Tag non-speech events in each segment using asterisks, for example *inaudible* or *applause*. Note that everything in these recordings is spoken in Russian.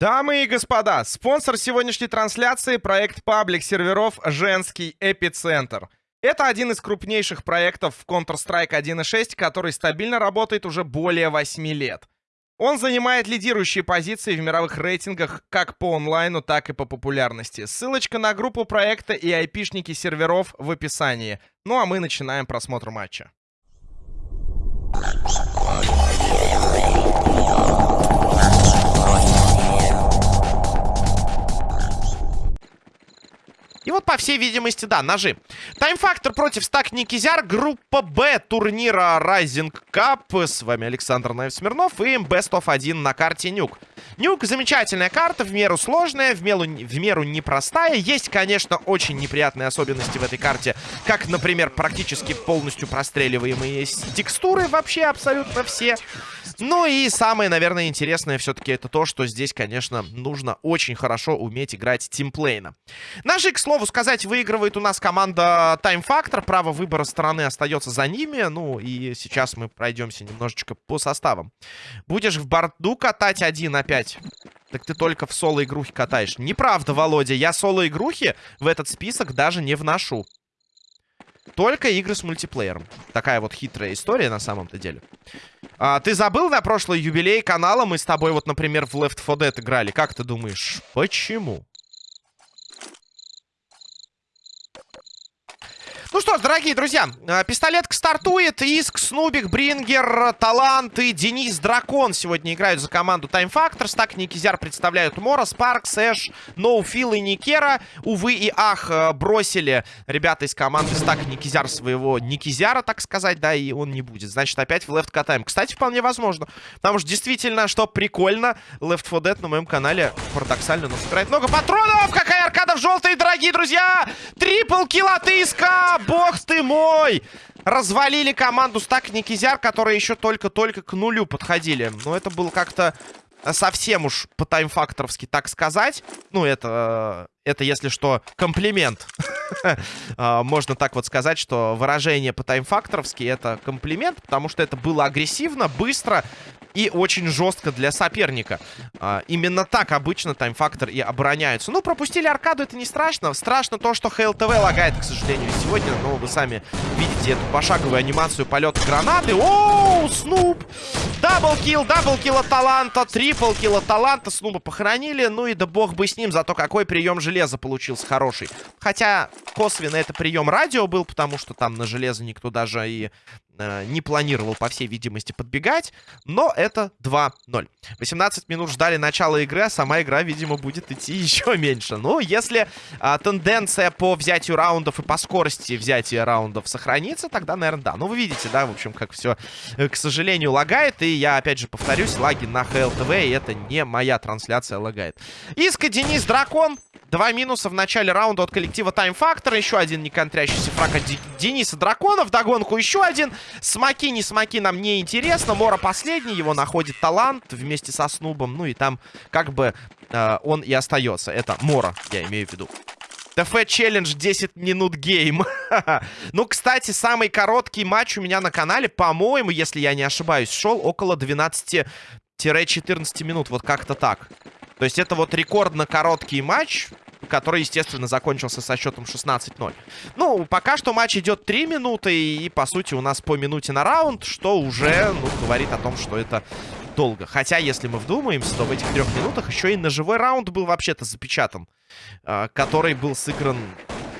Дамы и господа, спонсор сегодняшней трансляции — проект паблик серверов «Женский эпицентр». Это один из крупнейших проектов в Counter-Strike 1.6, который стабильно работает уже более 8 лет. Он занимает лидирующие позиции в мировых рейтингах как по онлайну, так и по популярности. Ссылочка на группу проекта и айпишники серверов в описании. Ну а мы начинаем просмотр матча. И вот, по всей видимости, да, ножи. Тайм-фактор против стак Никизяр. Группа Б турнира Rising Cup. С вами Александр Наев Смирнов и Best of 1 на карте Нюк. Нюк замечательная карта, в меру сложная, в меру, в меру непростая. Есть, конечно, очень неприятные особенности в этой карте. Как, например, практически полностью простреливаемые текстуры. Вообще абсолютно все. Ну и самое, наверное, интересное все-таки это то, что здесь, конечно, нужно очень хорошо уметь играть тимплейна. Ножи, к слову сказать, выигрывает у нас команда Time Factor. Право выбора стороны остается за ними. Ну и сейчас мы пройдемся немножечко по составам. Будешь в борду катать один опять? Так ты только в соло-игрухи катаешь. Неправда, Володя. Я соло-игрухи в этот список даже не вношу. Только игры с мультиплеером. Такая вот хитрая история на самом-то деле. А, ты забыл на прошлый юбилей канала? Мы с тобой вот, например, в Left 4 Dead играли. Как ты думаешь, почему? Ну что ж, дорогие друзья, э, пистолетка стартует. Иск, Снубик, Брингер, Талант и Денис Дракон сегодня играют за команду Time Factors. Так, Никизяр представляют Мора, Спарк, Сэш, Ноуфил и Никера. Увы и ах, э, бросили ребята из команды Стак Никизяр своего Никизяра, так сказать, да, и он не будет. Значит, опять в Left катаем. Кстати, вполне возможно. Потому что действительно, что прикольно, Left 4 Dead на моем канале парадоксально, но собирает много патронов. Какая аркада в желтой, дорогие друзья! Трипл килл от Иска! бог ты мой! Развалили команду Стак Никизяр, которые еще только-только к нулю подходили. Но это было как-то совсем уж по таймфакторовски так сказать. Ну, это, это если что, комплимент. *laughs* А, можно так вот сказать, что выражение по таймфакторовски это комплимент, потому что это было агрессивно, быстро и очень жестко для соперника. А, именно так обычно таймфактор и обороняются. Ну, пропустили аркаду, это не страшно. Страшно то, что ХЛТВ лагает, к сожалению, сегодня. Но вы сами видите эту пошаговую анимацию полета гранаты. Оу, Снуп! Double kill, double kill от таланта, triple kill от таланта. Снуба похоронили. Ну и да бог бы с ним, зато какой прием железа получился хороший. Хотя косвенно это прием радио был, потому что там на железо никто даже и не планировал, по всей видимости, подбегать. Но это 2-0. 18 минут ждали начала игры, а сама игра, видимо, будет идти *laughs* еще меньше. Ну, если а, тенденция по взятию раундов и по скорости взятия раундов сохранится, тогда, наверное, да. Ну, вы видите, да, в общем, как все, э, к сожалению, лагает. И я, опять же, повторюсь, лаги на ХЛТВ, и это не моя трансляция лагает. Иска, Денис, Дракон. Два минуса в начале раунда от коллектива Time Factor. Еще один неконтрящийся фраг от Дениса Драконов. Догонку еще один. Смоки, не смоки нам не интересно. Мора последний. Его находит талант вместе со Снубом. Ну и там как бы э, он и остается. Это Мора, я имею в виду. TF challenge 10 minute game. *laughs* ну, кстати, самый короткий матч у меня на канале, по-моему, если я не ошибаюсь, шел около 12-14 минут. Вот как-то так. То есть это вот рекордно короткий матч, который, естественно, закончился со счетом 16-0. Ну, пока что матч идет 3 минуты, и, по сути, у нас по минуте на раунд, что уже, ну, говорит о том, что это долго. Хотя, если мы вдумаемся, то в этих трех минутах еще и ножевой раунд был вообще-то запечатан, а, который был сыгран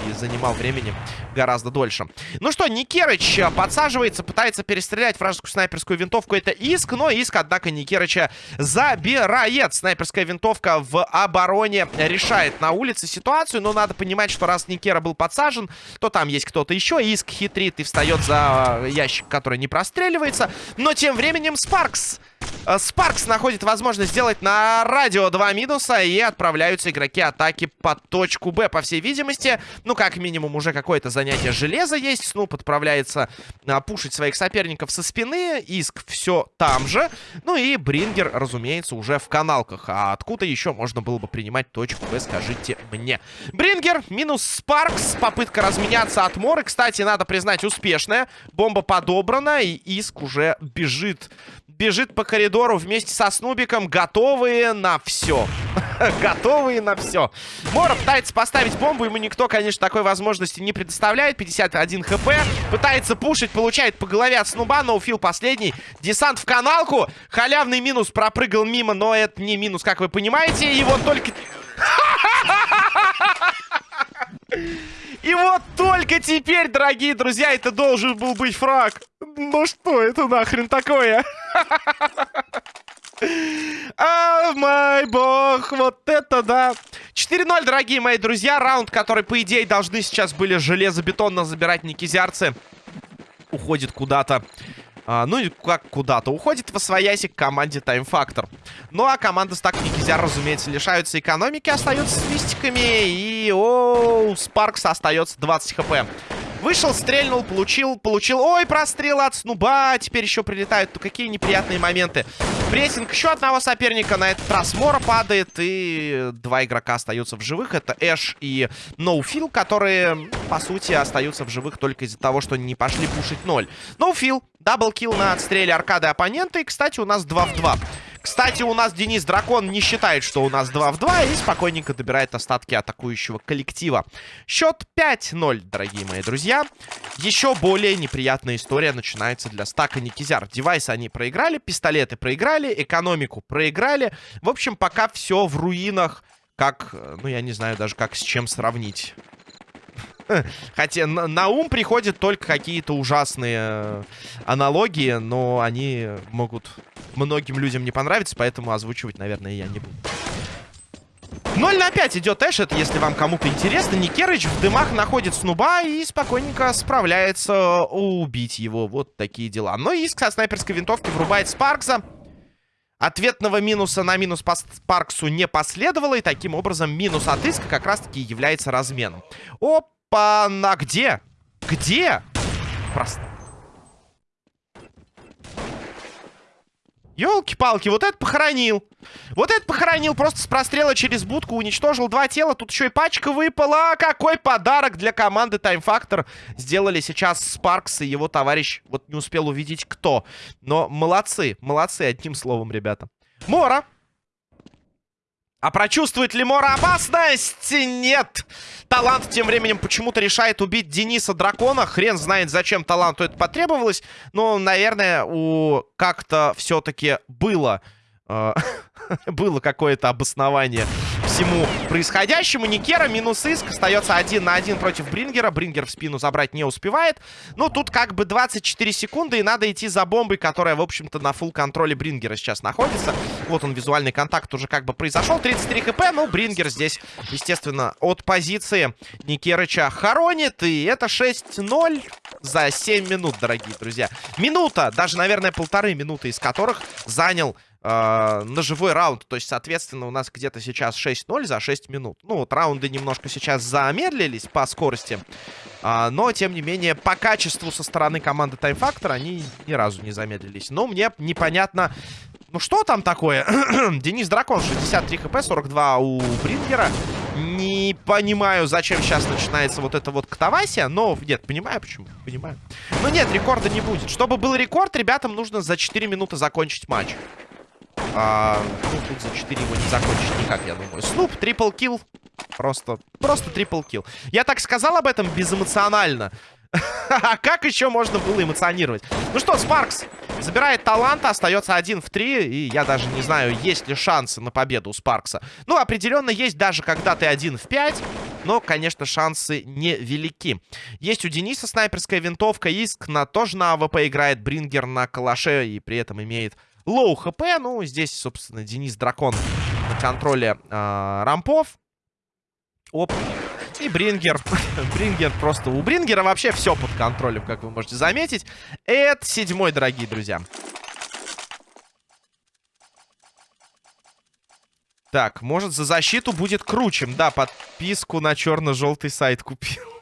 и занимал времени гораздо дольше. Ну что, Никерыч э, подсаживается, пытается перестрелять вражескую снайперскую винтовку. Это Иск, но Иск, однако, Никерыча забирает. Снайперская винтовка в обороне решает на улице ситуацию, но надо понимать, что раз Никера был подсажен, то там есть кто-то еще. Иск хитрит и встает за э, ящик, который не простреливается. Но тем временем Спаркс Спаркс находит возможность сделать на радио два минуса и отправляются игроки атаки под точку Б, по всей видимости. Ну, как минимум, уже какое-то занятие железа есть. Снуп отправляется а, пушить своих соперников со спины. Иск все там же. Ну и Брингер, разумеется, уже в каналках. А откуда еще можно было бы принимать точку Б, скажите мне. Брингер минус Спаркс. Попытка разменяться от Моры. Кстати, надо признать, успешная. Бомба подобрана, и Иск уже бежит бежит по коридору вместе со Снубиком, готовые на все. *laughs* готовые на все. Мора пытается поставить бомбу, ему никто, конечно, такой возможности не предоставляет. 51 хп, пытается пушить, получает по голове от Снуба, но фил последний. Десант в каналку, халявный минус пропрыгал мимо, но это не минус, как вы понимаете. Вот только... *laughs* И вот только теперь, дорогие друзья, это должен был быть фраг. Ну что это нахрен такое? *laughs* А, мой бог, вот это да. 4-0, дорогие мои друзья. Раунд, который, по идее, должны сейчас были железобетонно забирать никизярцы. Уходит куда-то а, ну, как куда-то. Уходит в освояси к команде Time Factor. Ну, а команда Стак Никизяр, разумеется, лишаются экономики, остаются с мистиками. И, о, Спаркс остается 20 хп. Вышел, стрельнул, получил, получил. Ой, прострел от снуба. Теперь еще прилетают. Ну, какие неприятные моменты. Прессинг еще одного соперника. На этот раз Мора падает. И два игрока остаются в живых. Это Эш и Ноуфил, которые, по сути, остаются в живых только из-за того, что не пошли пушить ноль. Ноуфил, double kill на отстреле аркады оппонента. И, кстати, у нас 2 в 2. Кстати, у нас Денис Дракон не считает, что у нас 2 в 2 и спокойненько добирает остатки атакующего коллектива. Счет 5-0, дорогие мои друзья. Еще более неприятная история начинается для стака Никизяр. Девайсы они проиграли, пистолеты проиграли, экономику проиграли. В общем, пока все в руинах. Как, ну я не знаю даже как с чем сравнить. *laughs* Хотя на, на ум приходят только какие-то ужасные э, аналогии, но они могут многим людям не понравится, поэтому озвучивать, наверное, я не буду. 0 на 5 идет Эш, это если вам кому-то интересно. Никерыч в дымах находит Снуба и спокойненько справляется убить его. Вот такие дела. Но Иск со снайперской винтовки врубает Спаркса. Ответного минуса на минус по Спарксу не последовало, и таким образом минус от Иска как раз-таки является разменом. Опа, на где? Где? Просто Ёлки-палки, вот это похоронил. Вот это похоронил. Просто с прострела через будку уничтожил два тела. Тут еще и пачка выпала. Какой подарок для команды Time Factor сделали сейчас Спаркс и его товарищ. Вот не успел увидеть кто. Но молодцы. Молодцы, одним словом, ребята. Мора. А прочувствует ли Мора опасность? Нет. Талант тем временем почему-то решает убить Дениса Дракона. Хрен знает, зачем таланту это потребовалось. Но, наверное, у как-то все-таки было... Э *laughs* было какое-то обоснование всему происходящему. Никера минус иск. Остается один на один против Брингера. Брингер в спину забрать не успевает. Ну, тут как бы 24 секунды, и надо идти за бомбой, которая, в общем-то, на фул контроле Брингера сейчас находится. Вот он, визуальный контакт уже как бы произошел. 33 хп, ну, Брингер здесь, естественно, от позиции Никерыча хоронит. И это 6-0 за 7 минут, дорогие друзья. Минута, даже, наверное, полторы минуты из которых занял э, живой раунд. То есть, соответственно, у нас где-то сейчас 6-0 за 6 минут. Ну, вот раунды немножко сейчас замедлились по скорости. Э, но, тем не менее, по качеству со стороны команды Time Factor они ни разу не замедлились. Но мне непонятно... Ну, что там такое? *clears throat* Денис Дракон, 63 хп, 42 у Брингера. Не понимаю, зачем сейчас начинается вот это вот катавасия. Но, нет, понимаю, почему. Понимаю. Но нет, рекорда не будет. Чтобы был рекорд, ребятам нужно за 4 минуты закончить матч. А, ну, тут за 4 его не закончить никак, я думаю. Снуп, трипл килл. Просто, просто трипл килл. Я так сказал об этом безэмоционально. *laughs* А как еще можно было эмоционировать? Ну что, Спаркс забирает таланта, остается один в три. И я даже не знаю, есть ли шансы на победу у Спаркса. Ну, определенно есть даже когда ты один в пять. Но, конечно, шансы невелики. Есть у Дениса снайперская винтовка. Иск на, тоже на AWP играет. Брингер на калаше и при этом имеет low HP. Ну, здесь, собственно, Денис Дракон на контроле э, рампов. Оп. И Брингер. *laughs* Брингер просто... У Брингера вообще все под контролем, как вы можете заметить. Это седьмой, дорогие друзья. Так, может, за защиту будет круче. Да, подписку на черно-желтый сайт купил.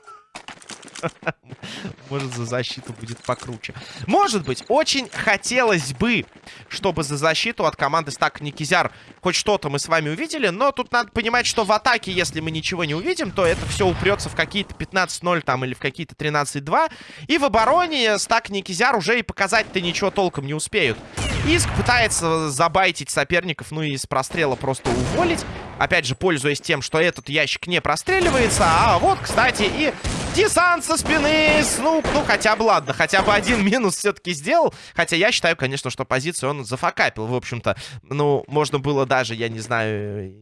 *laughs* Может, за защиту будет покруче. Может быть, очень хотелось бы, чтобы за защиту от команды Стак Никизяр хоть что-то мы с вами увидели. Но тут надо понимать, что в атаке, если мы ничего не увидим, то это все упрется в какие-то 15-0 там или в какие-то 13-2. И в обороне Стак Никизяр уже и показать-то ничего толком не успеют. Иск пытается забайтить соперников, ну и с прострела просто уволить. Опять же, пользуясь тем, что этот ящик не простреливается. А вот, кстати, и десант со спины. Снуп, ну хотя бы ладно, хотя бы один *laughs* минус все-таки сделал. Хотя я считаю, конечно, что позицию он зафакапил. В общем-то, ну, можно было даже, я не знаю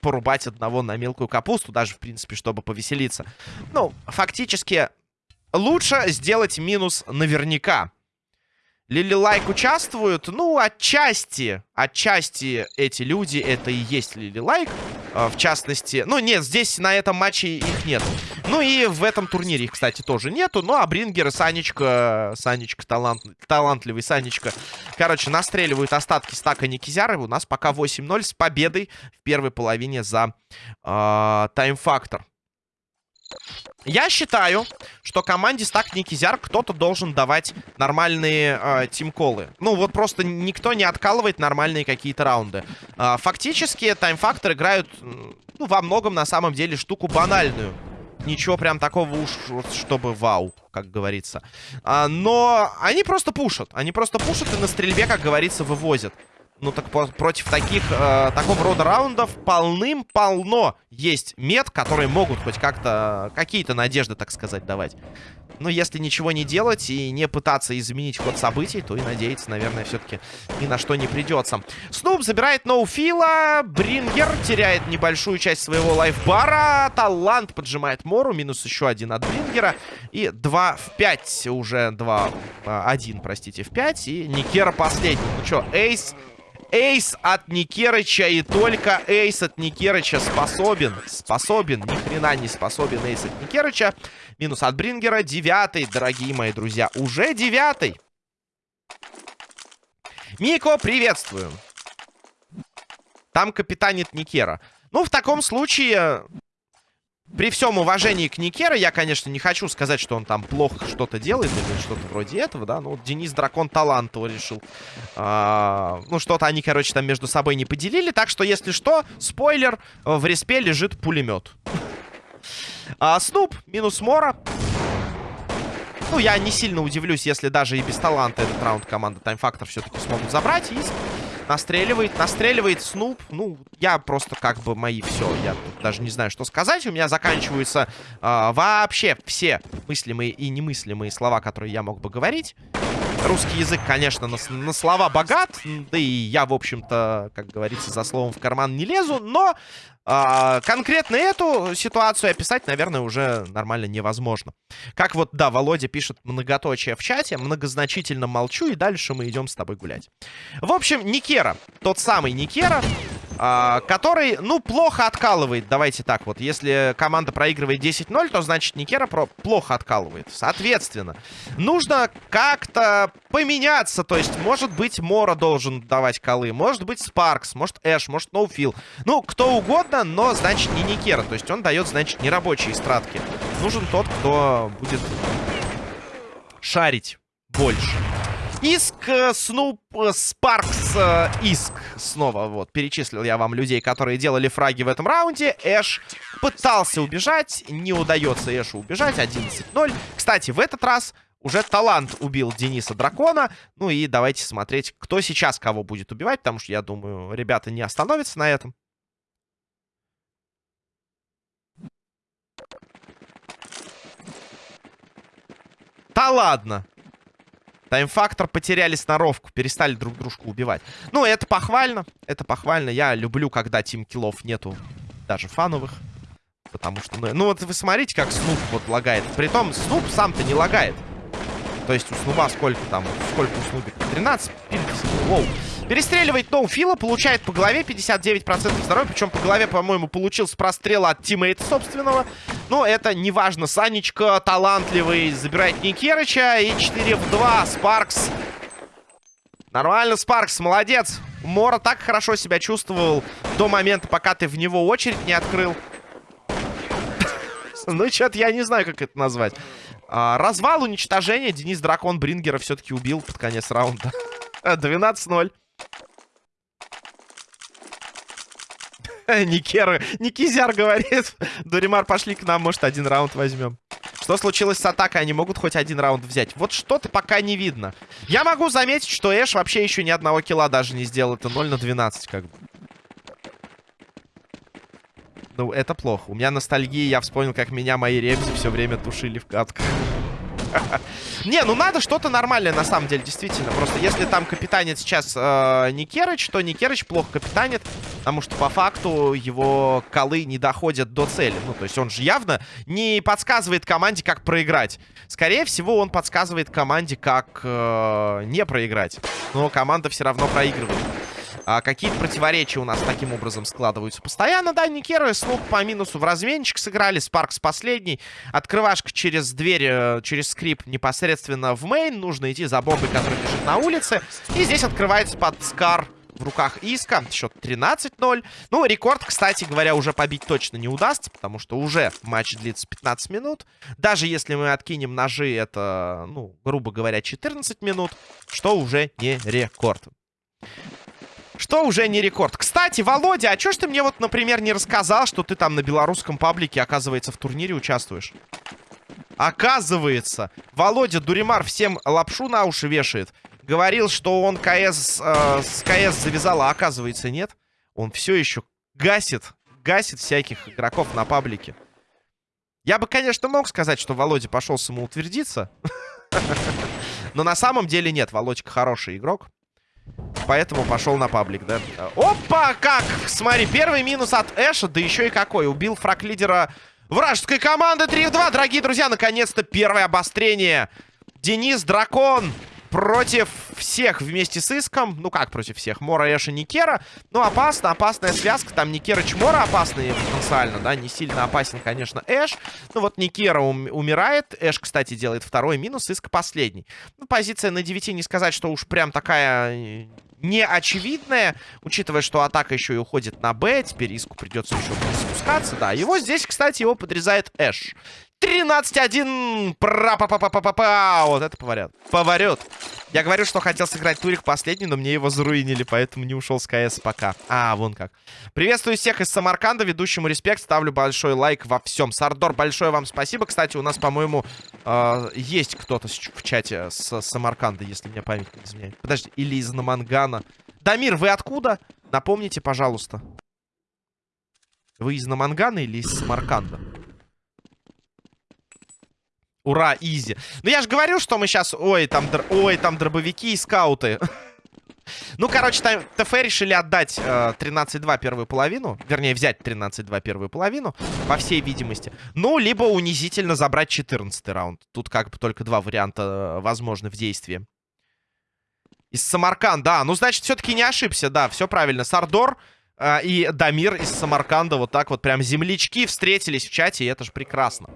порубать одного на мелкую капусту, даже, в принципе, чтобы повеселиться. Ну, фактически, лучше сделать минус наверняка. Лили Лайк участвуют? Ну, отчасти. Отчасти эти люди, это и есть Лили Лайк. А, в частности... Ну, нет, здесь на этом матче их нет. Ну, и в этом турнире их, кстати, тоже нету. Ну, а Брингер и Санечка... Санечка, талант, талантливый Санечка. Короче, настреливают остатки стака Никизяры. У нас пока 8-0 с победой в первой половине за э, Time Factor. Я считаю, что команде стак Никизяр кто-то должен давать нормальные э, тимколы. Ну, вот просто никто не откалывает нормальные какие-то раунды. Э, фактически, таймфактор играют, ну, во многом, на самом деле, штуку банальную. Ничего прям такого уж, чтобы вау, как говорится. А, но они просто пушат. Они просто пушат и на стрельбе, как говорится, вывозят. Ну так против таких, э, такого рода раундов полным-полно есть мет, которые могут хоть как-то, какие-то надежды, так сказать, давать. Но если ничего не делать и не пытаться изменить ход событий, то и надеяться, наверное, все-таки ни на что не придется. Снуп забирает ноуфила, Брингер теряет небольшую часть своего лайфбара, Талант поджимает Мору, минус еще один от Брингера. И 2 в 5, уже 2, 1, э, простите, в 5, и Никера последний. Ну что, Эйс Эйс от Никерыча и только Эйс от Никерыча способен. Способен. Ни хрена не способен Эйс от Никерыча. Минус от Брингера. Девятый, дорогие мои друзья. Уже девятый. Мико, приветствую. Там капитанит Никера. Ну, в таком случае, при всем уважении к Никера, я, конечно, не хочу сказать, что он там плохо что-то делает или что-то вроде этого, да. Ну, вот Денис Дракон талантово решил. А, ну, что-то они, короче, там между собой не поделили. Так что, если что, спойлер, в респе лежит пулемет. А, Снуп, минус Мора. Ну, я не сильно удивлюсь, если даже и без таланта этот раунд команда Time Factor все-таки смогут забрать. И Настреливает, настреливает Снуп. Ну, я просто как бы мои все. Я тут даже не знаю, что сказать. У меня заканчиваются э, вообще все мыслимые и немыслимые слова, которые я мог бы говорить. Русский язык, конечно, на, на слова богат. Да и я, в общем-то, как говорится, за словом в карман не лезу. Но а, конкретно эту ситуацию описать, наверное, уже нормально невозможно. Как вот, да, Володя пишет многоточие в чате, многозначительно молчу, и дальше мы идем с тобой гулять. В общем, Никера, тот самый Никера, который, ну, плохо откалывает. Давайте так вот. Если команда проигрывает 10-0, то значит Никера про плохо откалывает. Соответственно, нужно как-то поменяться. То есть, может быть, Мора должен давать колы. Может быть, Спаркс, может, Эш, может, Ноуфил. Ну, кто угодно, но, значит, не Никера. То есть, он дает, значит, нерабочие стратки. Нужен тот, кто будет шарить больше. Иск, Снуп, Спаркс, Иск. Снова вот перечислил я вам людей, которые делали фраги в этом раунде. Эш пытался убежать. Не удается Эшу убежать. 11-0. Кстати, в этот раз уже талант убил Дениса Дракона. Ну и давайте смотреть, кто сейчас кого будет убивать. Потому что, я думаю, ребята не остановятся на этом. Да ладно. Тайм-фактор потеряли сноровку, перестали друг дружку убивать. Ну, это похвально, это похвально. Я люблю, когда тим-киллов нету даже фановых. Потому что, ну, ну вот вы смотрите, как Снуп вот лагает. Притом, Снуп сам-то не лагает. То есть у Снуба сколько там, сколько у Снубика? 13? Воу. Перестреливает Ноуфила, получает по голове 59% здоровья. Причем по голове, по-моему, получил с прострела от тиммейта собственного. Но это не важно. Санечка талантливый забирает Никерыча. И 4 в 2. Спаркс. Нормально, Спаркс, молодец. Мора так хорошо себя чувствовал до момента, пока ты в него очередь не открыл. *laughs* Ну, что-то я не знаю, как это назвать. А, развал, уничтожение. Денис Дракон Брингера все-таки убил под конец раунда. *laughs* 12-0. *laughs* Никера, Никизяр говорит. Дуримар, пошли к нам, может, один раунд возьмем. Что случилось с атакой? Они могут хоть один раунд взять. Вот что-то пока не видно. Я могу заметить, что Эш вообще еще ни одного килла даже не сделал. Это 0 на 12 как бы. Ну, это плохо. У меня ностальгия, я вспомнил, как меня мои ребзи все время тушили в катках. Не, ну надо что-то нормальное на самом деле, действительно. Просто если там капитанит сейчас э, Никерыч, то Никерыч плохо капитанит, потому что по факту его колы не доходят до цели. Ну, то есть он же явно не подсказывает команде, как проиграть. Скорее всего, он подсказывает команде, как э, не проиграть. Но команда все равно проигрывает. А, Какие-то противоречия у нас таким образом складываются постоянно. Да, Никеры слуг по минусу в разменчик сыграли. Спаркс последний. Открывашка через дверь, э, через скрип непосредственно в мейн. Нужно идти за бомбой, которая лежит на улице. И здесь открывается под Скар в руках Иска. Счет 13-0. Ну, рекорд, кстати говоря, уже побить точно не удастся, потому что уже матч длится 15 минут. Даже если мы откинем ножи, это, ну, грубо говоря, 14 минут, что уже не рекорд. Что уже не рекорд. Кстати, Володя, а чё ж ты мне вот, например, не рассказал, что ты там на белорусском паблике, оказывается, в турнире участвуешь? Оказывается, Володя Дуримар всем лапшу на уши вешает. Говорил, что он КС, э, с КС завязал, а оказывается нет. Он все еще гасит, гасит всяких игроков на паблике. Я бы, конечно, мог сказать, что Володя пошел самоутвердиться. *laughs* Но на самом деле нет, Володька хороший игрок. Поэтому пошел на паблик, да? Опа, как! Смотри, первый минус от Эша, да еще и какой. Убил фраг лидера вражеской команды 3 в 2. Дорогие друзья, наконец-то первое обострение. Денис Дракон против всех вместе с Иском. Ну, как против всех? Мора, Эша, Никера. Ну, опасно, опасная связка. Там Никера Чмора опасный потенциально, да? Не сильно опасен, конечно, Эш. Ну, вот Никера ум умирает. Эш, кстати, делает второй минус, Иск последний. Ну, позиция на 9 не сказать, что уж прям такая э, не очевидная, учитывая, что атака еще и уходит на Б. Теперь Иску придется еще спускаться, да. Его здесь, кстати, его подрезает Эш. 13-1. Пра-па-па-па-па-па. Вот это поварят. Поварет. Я говорю, что хотел сыграть турик последний, но мне его заруинили, поэтому не ушел с КС пока. А, вон как. Приветствую всех из Самарканда. Ведущему респект. Ставлю большой лайк во всем. Сардор, большое вам спасибо. Кстати, у нас, по-моему, э, есть кто-то в чате с Самарканда, если мне память не изменяет. Подожди, или из Намангана. Дамир, вы откуда? Напомните, пожалуйста. Вы из Намангана или из Самарканда? Ура, easy. Ну, я же говорил, что мы сейчас... Ой, там, др... Ой, там дробовики и скауты. *laughs* Ну, короче, там ТФ решили отдать э, 13-2 первую половину. Вернее, взять 13-2 первую половину, по всей видимости. Ну, либо унизительно забрать 14 раунд. Тут как бы только два варианта э, возможны в действии. Из Самаркан, да. Ну, значит, все-таки не ошибся, да. Все правильно. Сардор а, и Дамир из Самарканда вот так вот прям землячки встретились в чате, и это же прекрасно.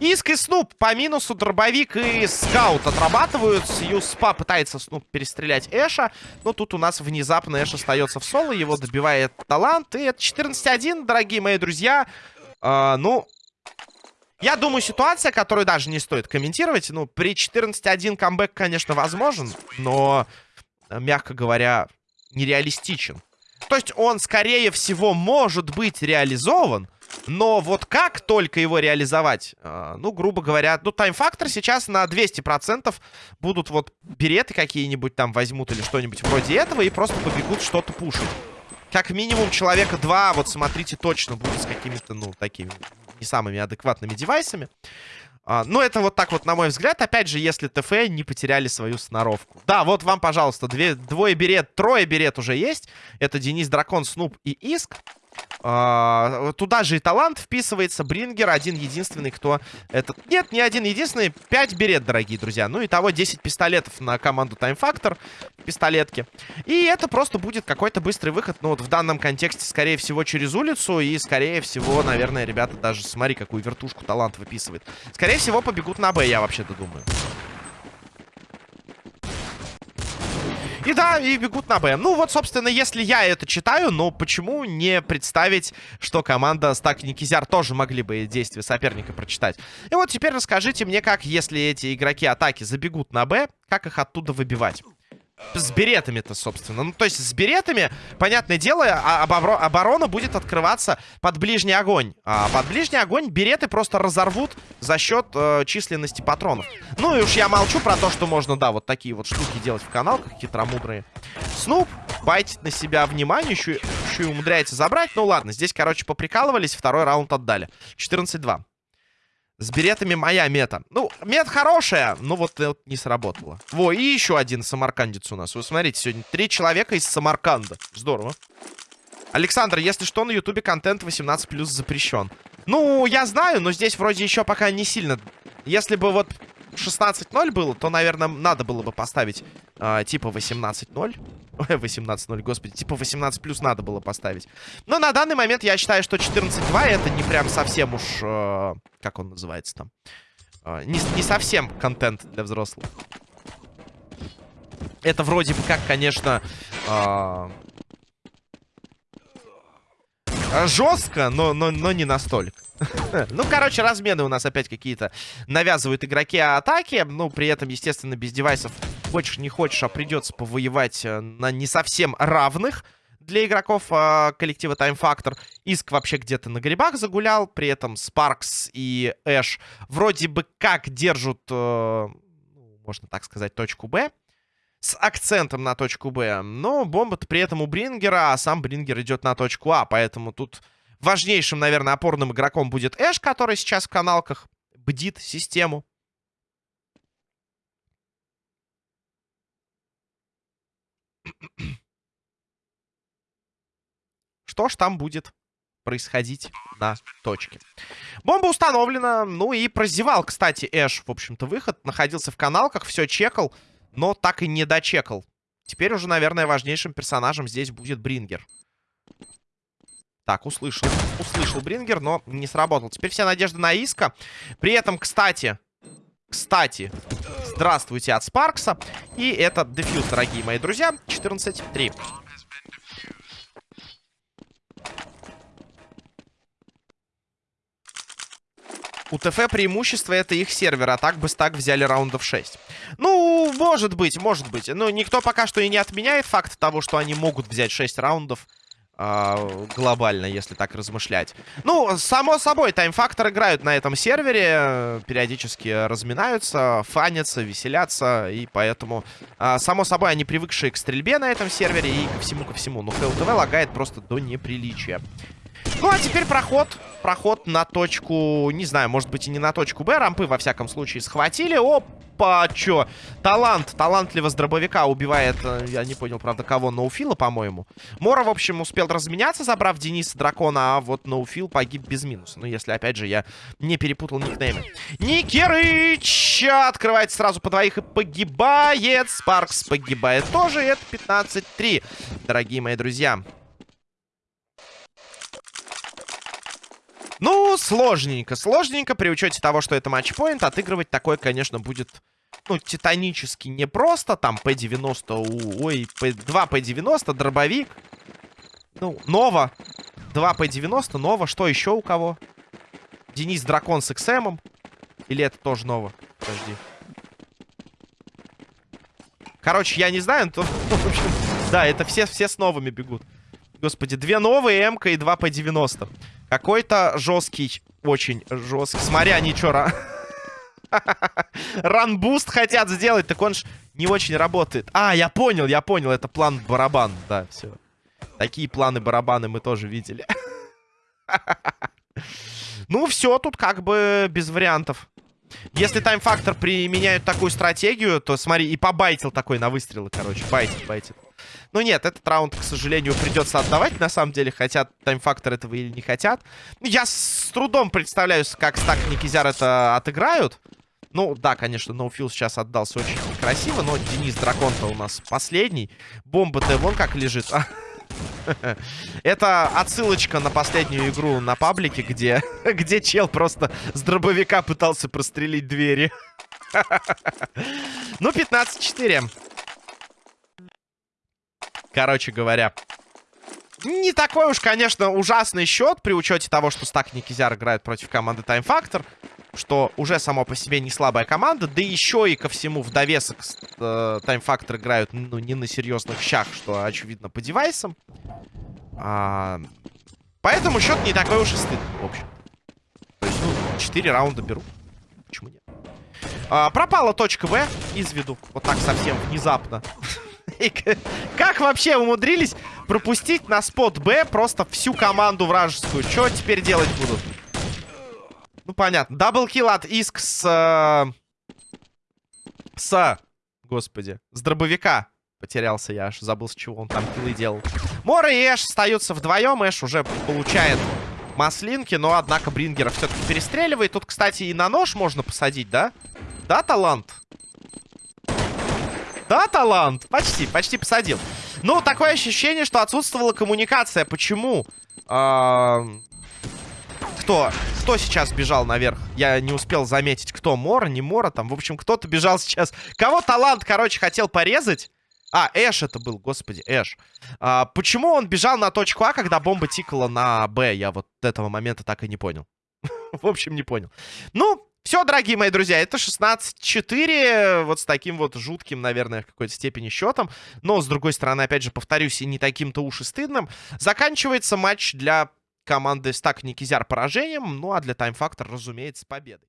Иск и Снуп по минусу, дробовик и скаут отрабатывают. Юспа пытается Снуп перестрелять Эша, но тут у нас внезапно Эш остается в соло, его добивает талант, и это 14-1, дорогие мои друзья. А, ну, я думаю, ситуация, которую даже не стоит комментировать, ну, при 14-1 камбэк, конечно, возможен, но, мягко говоря, нереалистичен. То есть он, скорее всего, может быть реализован. Но вот как только его реализовать, э, ну, грубо говоря, ну, тайм-фактор сейчас на 200% будут вот береты какие-нибудь там возьмут или что-нибудь вроде этого и просто побегут что-то пушить. Как минимум человека два, вот смотрите, точно будет с какими-то, ну, такими не самыми адекватными девайсами. А, ну, это вот так вот, на мой взгляд. Опять же, если ТФ не потеряли свою сноровку. Да, вот вам, пожалуйста, две, двое берет, трое берет уже есть. Это Денис Дракон, Снуп и Иск. А, туда же и талант вписывается. Брингер один единственный, кто... Этот... Нет, не один единственный. 5 берет, дорогие друзья. Ну и того 10 пистолетов на команду Time Factor. Пистолетки. И это просто будет какой-то быстрый выход. Ну вот в данном контексте, скорее всего, через улицу. И, скорее всего, наверное, ребята даже... Смотри, какую вертушку талант выписывает. Скорее всего, побегут на Б, я вообще-то думаю. И да, и бегут на Б. Ну вот, собственно, если я это читаю, но почему не представить, что команда Стак и Никизяр тоже могли бы действия соперника прочитать? И вот теперь расскажите мне, как, если эти игроки атаки забегут на Б, как их оттуда выбивать? С беретами-то, собственно. Ну, то есть с беретами, понятное дело, а, оборона будет открываться под ближний огонь. А под ближний огонь береты просто разорвут за счет э, численности патронов. Ну и уж я молчу про то, что можно, да, вот такие вот штуки делать в каналках хитромудрые. Снуп байтит на себя внимание, еще, еще и умудряется забрать. Ну ладно, здесь, короче, поприкалывались, второй раунд отдали. 14-2. С беретами моя мета. Ну, мет хорошая, но вот, вот не сработала. Во, и еще один самаркандец у нас. Вы смотрите, сегодня три человека из Самарканда. Здорово. Александр, если что, на ютубе контент 18 плюс запрещен. Ну, я знаю, но здесь вроде еще пока не сильно. Если бы вот 16-0 было, то, наверное, надо было бы поставить э, типа 18-0. 18-0, господи, типа 18 плюс надо было поставить. Но на данный момент я считаю, что 14-2 это не прям совсем уж... Э, как он называется там? Э, не, не совсем контент для взрослых. Это вроде бы как, конечно... Э, жестко, но, но, но не настолько. *laughs* ну, короче, размены у нас опять какие-то навязывают игроки атаки. Ну, при этом, естественно, без девайсов хочешь не хочешь, а придется повоевать э, на не совсем равных для игроков э, коллектива Time Factor. Иск вообще где-то на грибах загулял. При этом Спаркс и Эш вроде бы как держат, э, ну, можно так сказать, точку Б. С акцентом на точку Б. Но бомба-то при этом у Брингера, а сам Брингер идет на точку А. Поэтому тут важнейшим, наверное, опорным игроком будет Эш, который сейчас в каналках бдит систему. Что ж там будет происходить на точке. Бомба установлена. Ну и прозевал, кстати, Эш, в общем-то, выход. Находился в каналках, все чекал, но так и не дочекал. Теперь уже, наверное, важнейшим персонажем здесь будет Брингер. Так, услышал. Услышал Брингер, но не сработал. Теперь вся надежда на Иска. При этом, кстати, кстати, здравствуйте от Спаркса. И это дефьюз, дорогие мои друзья. 14-3. У ТФ преимущество это их сервер, а так бы стак взяли раундов 6. Ну, может быть, может быть. Но никто пока что и не отменяет факт того, что они могут взять 6 раундов э, глобально, если так размышлять. Ну, само собой, тайм-фактор играют на этом сервере, периодически разминаются, фанятся, веселятся, и поэтому, э, само собой, они привыкшие к стрельбе на этом сервере и ко всему, ко всему. Но ХЛТВ лагает просто до неприличия. Ну, а теперь проход. Проход на точку... Не знаю, может быть и не на точку Б. Рампы, во всяком случае, схватили. Опа, чё? Талант. Талантливо с дробовика убивает... Э, я не понял, правда, кого. Ноуфила, по-моему. Мора, в общем, успел разменяться, забрав Дениса Дракона. А вот Ноуфил погиб без минуса. Ну, если, опять же, я не перепутал никнеймы. Никерыч открывается сразу по двоих и погибает. Спаркс погибает тоже. Это 15-3, дорогие мои друзья. Ну, сложненько. Сложненько при учете того, что это матчпоинт. Отыгрывать такое, конечно, будет, ну, титанически непросто. Там P90, ой, P, 2 P90, дробовик. Ну, Нова. 2 P90, Нова. Что еще у кого? Денис Дракон с XM. Или это тоже Нова? Подожди. Короче, я не знаю, *laughs* общем, да, это все, все с новыми бегут. Господи, две новые МК и два P90. Какой-то жесткий, очень жесткий. Смотри, они что, *laughs* ранбуст хотят сделать, так он ж не очень работает. А, я понял, я понял, это план барабан, да, все. Такие планы барабаны мы тоже видели. *laughs* ну, все, тут как бы без вариантов. Если тайм-фактор применяют такую стратегию, то смотри, и побайтил такой на выстрелы, короче, байтит, байтит. Ну нет, этот раунд, к сожалению, придется отдавать, на самом деле. Хотят таймфактор этого или не хотят. Я с трудом представляю, как Стак Никизяр это отыграют. Ну, да, конечно, Ноуфил сейчас отдался очень красиво, но Денис Дракон-то у нас последний. Бомба-то вон как лежит. *laughs* Это отсылочка на последнюю игру на паблике, где, *laughs* где чел просто с дробовика пытался прострелить двери. *laughs* Ну, 15-4. Короче говоря, не такой уж, конечно, ужасный счет при учете того, что Стак Никизяр играет против команды Time Factor. что уже само по себе не слабая команда. Да еще и ко всему в довесок э, Time Factor играют ну, не на серьезных щах, что очевидно по девайсам. А, поэтому счет не такой уж и стыдный, в общем. То есть, ну, 4 раунда беру. Почему нет? А, пропала точка В из виду. Вот так совсем внезапно. *laughs* Как вообще умудрились пропустить на спот Б просто всю команду вражескую? Что теперь делать будут? Ну, понятно. Даблкил от Иск с... Э, с... Господи. С дробовика. Потерялся я аж. Забыл, с чего он там киллы делал. Мора и Эш остаются вдвоем. Эш уже получает маслинки, но, однако, Брингера все-таки перестреливает. Тут, кстати, и на нож можно посадить, да? Да, талант? Да, талант? Почти, почти посадил. Ну, такое ощущение, что отсутствовала коммуникация. Почему? А... Кто? Кто сейчас бежал наверх? Я не успел заметить, кто. Мора, не Мора там. В общем, кто-то бежал сейчас. Кого талант, короче, хотел порезать? А, Эш это был, господи, Эш. А, почему он бежал на точку А, когда бомба тикала на Б? Я вот этого момента так и не понял. *laughs* В общем, не понял. Ну, все, дорогие мои друзья, это 16-4. Вот с таким вот жутким, наверное, в какой-то степени счетом. Но, с другой стороны, опять же, повторюсь, и не таким-то уж и стыдным. Заканчивается матч для команды Стак Никизяр поражением. Ну, а для Time Factor, разумеется, победой.